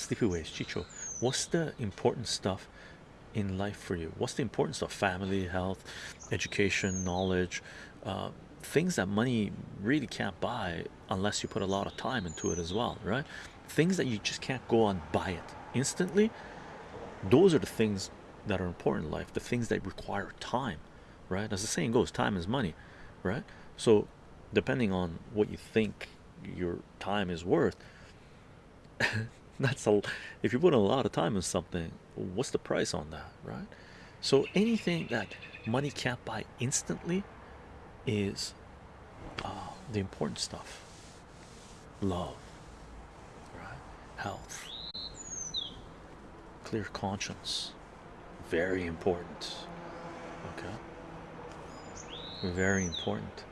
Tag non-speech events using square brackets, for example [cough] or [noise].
Sleepyways, Chicho. What's the important stuff in life for you? What's the importance of Family, health, education, knowledge, uh, things that money really can't buy unless you put a lot of time into it as well, right? Things that you just can't go and buy it instantly. Those are the things that are important in life, the things that require time, right? As the saying goes, time is money, right? So, depending on what you think your time is worth, [laughs] that's a if you put a lot of time in something, what's the price on that, right? So, anything that money can't buy instantly is uh, the important stuff love, right? Health, clear conscience, very important. Okay, very important.